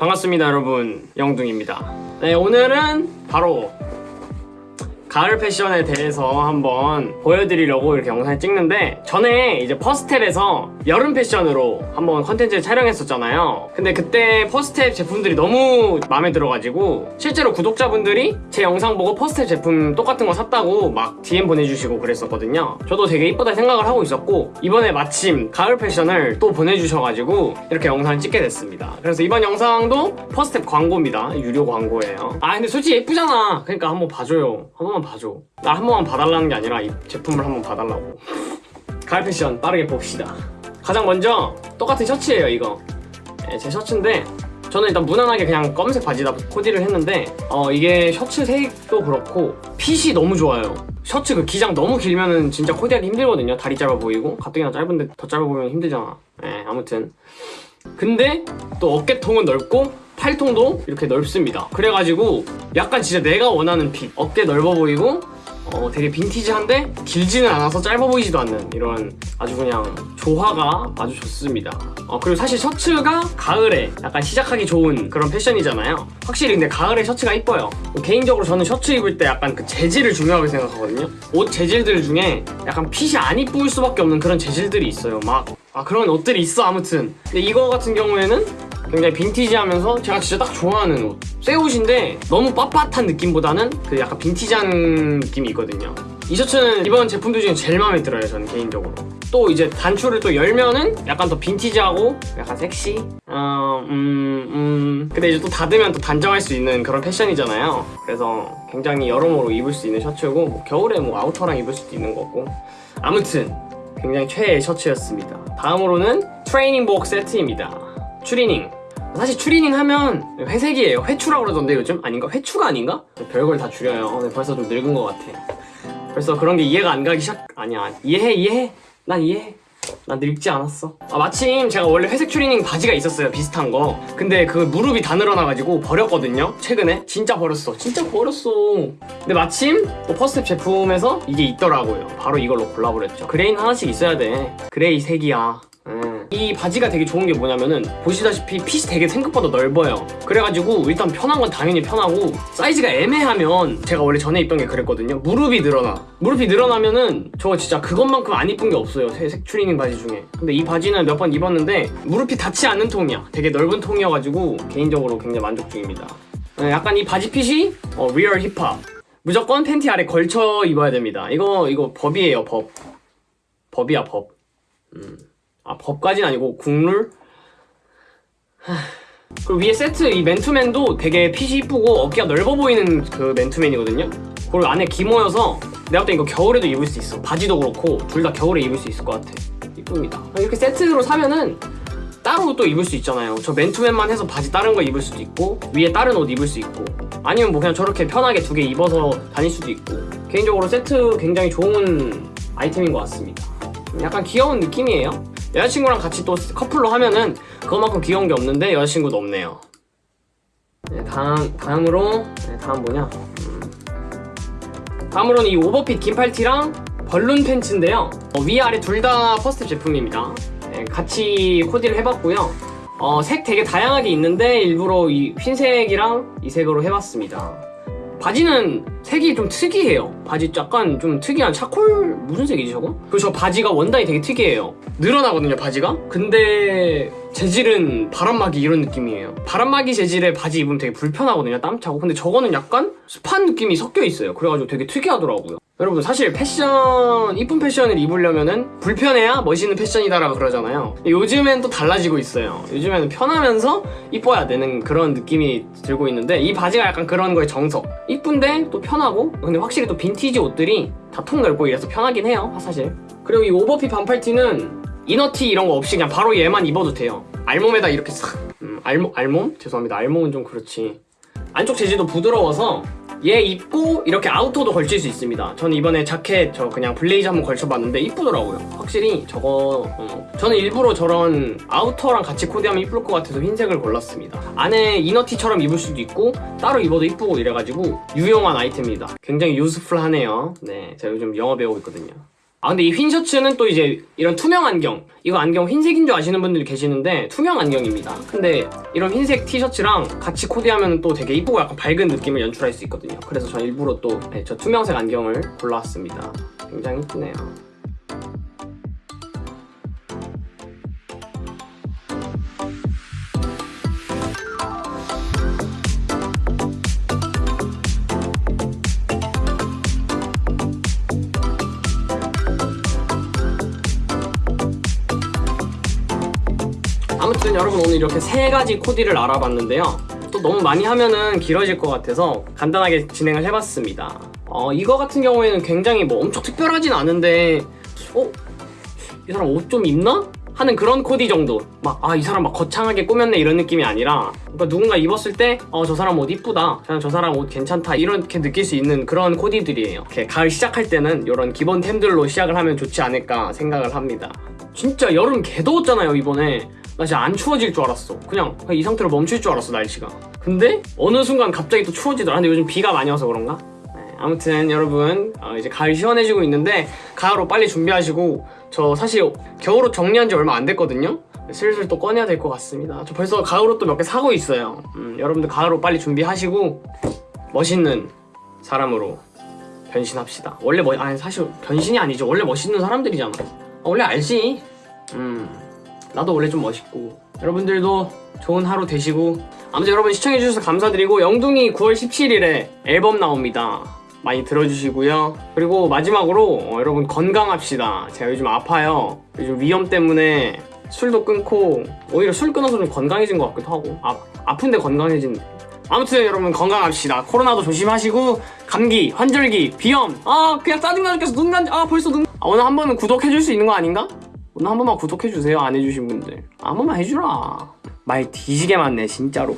반갑습니다 여러분. 영둥입니다. 네 오늘은 바로 가을 패션에 대해서 한번 보여드리려고 이렇게 영상을 찍는데 전에 이제 퍼스텝에서 여름 패션으로 한번 컨텐츠를 촬영했었잖아요. 근데 그때 퍼스텝 제품들이 너무 마음에 들어가지고 실제로 구독자분들이 제 영상 보고 퍼스텝 제품 똑같은 거 샀다고 막 DM 보내주시고 그랬었거든요. 저도 되게 이쁘다 생각을 하고 있었고 이번에 마침 가을 패션을 또 보내주셔가지고 이렇게 영상을 찍게 됐습니다. 그래서 이번 영상도 퍼스텝 광고입니다. 유료 광고예요. 아 근데 솔직히 예쁘잖아. 그러니까 한번 봐줘요. 한 번만 봐줘. 나 한 번만 봐달라는 게 아니라 이 제품을 한번 봐달라고. 가을 패션 빠르게 봅시다 가장 먼저 똑같은 셔츠예요 이거. 네, 제 셔츠인데 저는 일단 무난하게 그냥 검은색 바지다 코디를 했는데 어 이게 셔츠 색도 그렇고 핏이 너무 좋아요. 셔츠 그 기장 너무 길면은 진짜 코디하기 힘들거든요. 다리 짧아 보이고. 가뜩이나 짧은데 더 짧아 보이면 힘들잖아. 네 아무튼. 근데 또 어깨통은 넓고 팔통도 이렇게 넓습니다. 그래가지고 약간 진짜 내가 원하는 핏 어깨 넓어 보이고 어, 되게 빈티지한데 길지는 않아서 짧아 보이지도 않는 이런 아주 그냥 조화가 아주 좋습니다. 어, 그리고 사실 셔츠가 가을에 약간 시작하기 좋은 그런 패션이잖아요. 확실히 근데 가을에 셔츠가 이뻐요. 개인적으로 저는 셔츠 입을 때 약간 그 재질을 중요하게 생각하거든요. 옷 재질들 중에 약간 핏이 안 이쁠 수밖에 없는 그런 재질들이 있어요 막. 아 그런 옷들이 있어 아무튼. 근데 이거 같은 경우에는 굉장히 빈티지하면서 제가 진짜 딱 좋아하는 옷. 새 옷인데 너무 빳빳한 느낌보다는 그 약간 빈티지한 느낌이 있거든요. 이 셔츠는 이번 제품들 중에 제일 마음에 들어요, 저는 개인적으로. 또 이제 단추를 또 열면은 약간 더 빈티지하고 약간 섹시? 어, 음, 음. 근데 이제 또 닫으면 또 단정할 수 있는 그런 패션이잖아요. 그래서 굉장히 여러모로 입을 수 있는 셔츠고 뭐 겨울에 뭐 아우터랑 입을 수도 있는 거고. 아무튼 굉장히 최애의 셔츠였습니다. 다음으로는 트레이닝복 세트입니다. 추리닝. 사실 추리닝 하면 회색이에요. 회추라고 그러던데 요즘? 아닌가? 회추가 아닌가? 별걸 다 줄여요. 네, 벌써 좀 늙은 것 같아. 벌써 그런 게 이해가 안 가기 시작... 아니야. 이해해, 이해해. 난 이해해. 난 늙지 않았어. 아, 마침 제가 원래 회색 추리닝 바지가 있었어요. 비슷한 거. 근데 그 무릎이 다 늘어나가지고 버렸거든요. 최근에. 진짜 버렸어. 진짜 버렸어. 근데 마침 또 퍼스텝 제품에서 이게 있더라고요. 바로 이걸로 골라버렸죠. gray는 하나씩 있어야 돼. gray 색이야. 음. 이 바지가 되게 좋은 게 뭐냐면은 보시다시피 핏이 되게 생각보다 넓어요. 그래가지고 일단 편한 건 당연히 편하고 사이즈가 애매하면 제가 원래 전에 입던 게 그랬거든요. 무릎이 늘어나. 무릎이 늘어나면은 저 진짜 그것만큼 안 이쁜 게 없어요. 색 추리닝 바지 중에. 근데 이 바지는 몇 번 입었는데 무릎이 닿지 않는 통이야. 되게 넓은 통이어가지고 개인적으로 굉장히 만족 중입니다. 네, 약간 이 바지 fit이 어, real 힙합 무조건 팬티 아래 걸쳐 입어야 됩니다. 이거 이거 법이에요 법. 법이야 법. 음. 아 법까지는 아니고 국룰? 그리고 위에 세트 이 맨투맨도 되게 fit이 이쁘고 어깨가 넓어 보이는 그 맨투맨이거든요? 그리고 안에 기모여서 내가 볼때 이거 겨울에도 입을 수 있어. 바지도 그렇고 둘 다 겨울에 입을 수 있을 것 같아. 이쁩니다. 이렇게 세트로 사면은 따로 또 입을 수 있잖아요. 저 맨투맨만 해서 바지 다른 거 입을 수도 있고 위에 다른 옷 입을 수 있고 아니면 뭐 그냥 저렇게 편하게 두 개 입어서 다닐 수도 있고 개인적으로 세트 굉장히 좋은 아이템인 것 같습니다. 약간 귀여운 느낌이에요 여자친구랑 같이 또 커플로 하면은 그것만큼 귀여운 게 없는데 여자친구도 없네요. 네, 다음, 다음으로 네, 다음 뭐냐? 음. 다음으로는 이 오버핏 긴 팔티랑 balloon 팬츠인데요. 어, 위아래 둘 다 퍼스텝 제품입니다. 네, 같이 코디를 해봤고요. 어, 색 되게 다양하게 있는데 일부러 이 흰색이랑 이 색으로 해봤습니다 바지는 색이 좀 특이해요. 바지 약간 좀 특이한 charcoal? 무슨 색이지 저거? 그리고 저 바지가 원단이 되게 특이해요. 늘어나거든요 바지가? 근데 재질은 바람막이 이런 느낌이에요. 바람막이 재질의 바지 입으면 되게 불편하거든요 땀 차고. 근데 저거는 약간 습한 느낌이 섞여 있어요. 그래가지고 되게 특이하더라고요 여러분 사실 패션 이쁜 패션을 입으려면은 불편해야 멋있는 패션이다라고 그러잖아요. 요즘엔 또 달라지고 있어요. 요즘에는 편하면서 이뻐야 되는 그런 느낌이 들고 있는데 이 바지가 약간 그런 거의 정석. 이쁜데 또 편하고 근데 확실히 또 빈티지 옷들이 다 통 넓고 이래서 편하긴 해요 사실. 그리고 이 오버핏 반팔티는 inner티 이런 거 없이 그냥 바로 얘만 입어도 돼요. 알몸에다 이렇게 싹 음, 알몸? 알몸? 죄송합니다. 알몸은 좀 그렇지. 안쪽 재질도 부드러워서 얘 입고 이렇게 아우터도 걸칠 수 있습니다. 저는 이번에 자켓 저 그냥 블레이저 한번 걸쳐봤는데 이쁘더라고요. 확실히 저거 어. 저는 일부러 저런 outer랑 같이 코디하면 이쁠 것 같아서 흰색을 골랐습니다. 안에 inner티처럼 입을 수도 있고 따로 입어도 이쁘고 이래가지고 유용한 아이템입니다. 굉장히 유스풀하네요. 네 제가 요즘 영어 배우고 있거든요 아 근데 이 흰 셔츠는 또 이제 이런 투명 안경. 이거 안경 흰색인 줄 아시는 분들이 계시는데 투명 안경입니다. 근데 이런 흰색 티셔츠랑 같이 코디하면 또 되게 이쁘고 약간 밝은 느낌을 연출할 수 있거든요. 그래서 저 일부러 또저 투명색 안경을 골라왔습니다. 굉장히 이쁘네요 아무튼 여러분 오늘 이렇게 세 가지 코디를 알아봤는데요. 또 너무 많이 하면은 길어질 것 같아서 간단하게 진행을 해봤습니다. 어, 이거 같은 경우에는 굉장히 뭐 엄청 특별하진 않은데, 어? 이 사람 옷 좀 입나? 하는 그런 코디 정도. 막, 아, 이 사람 막 거창하게 꾸몄네 이런 느낌이 아니라, 그러니까 누군가 입었을 때, 어, 저 사람 옷 이쁘다. 그냥 저 사람 옷 괜찮다. 이렇게 느낄 수 있는 그런 코디들이에요. 이렇게 가을 시작할 때는 이런 기본템들로 시작을 하면 좋지 않을까 생각을 합니다. 진짜 여름 개 더웠잖아요, 이번에. 나 진짜 안 추워질 줄 알았어. 그냥, 그냥 이 상태로 멈출 줄 알았어, 날씨가. 근데 어느 순간 갑자기 또 추워지더라. 근데 요즘 비가 많이 와서 그런가? 네, 아무튼 여러분 어, 이제 가을 시원해지고 있는데 가을옷 빨리 준비하시고 저 사실 겨울옷 정리한 지 얼마 안 됐거든요. 슬슬 또 꺼내야 될 것 같습니다. 저 벌써 가을옷도 몇 개 사고 있어요. 음, 여러분들 가을옷 빨리 준비하시고 멋있는 사람으로 변신합시다. 원래 뭐 아니 사실 변신이 아니죠. 원래 멋있는 사람들이잖아. 어, 원래 알지. 음 나도 원래 좀 멋있고 여러분들도 좋은 하루 되시고 아무튼 여러분 시청해주셔서 감사드리고 영둥이 9월 17일에 앨범 나옵니다. 많이 들어주시고요. 그리고 마지막으로 어, 여러분 건강합시다. 제가 요즘 아파요. 요즘 위염 때문에 술도 끊고 오히려 술 끊어서 좀 건강해진 것 같기도 하고 아, 아픈데 건강해진 아무튼 여러분 건강합시다. 코로나도 조심하시고 감기, 환절기, 비염 아 그냥 짜증나 죽겠어 눈난 아 벌써 눈 아, 오늘 한 번은 구독해줄 수 있는 거 아닌가? 오늘 한 번만 구독해주세요 안 해주신 분들. 한 번만 해주라. 말 뒤지게 많네 진짜로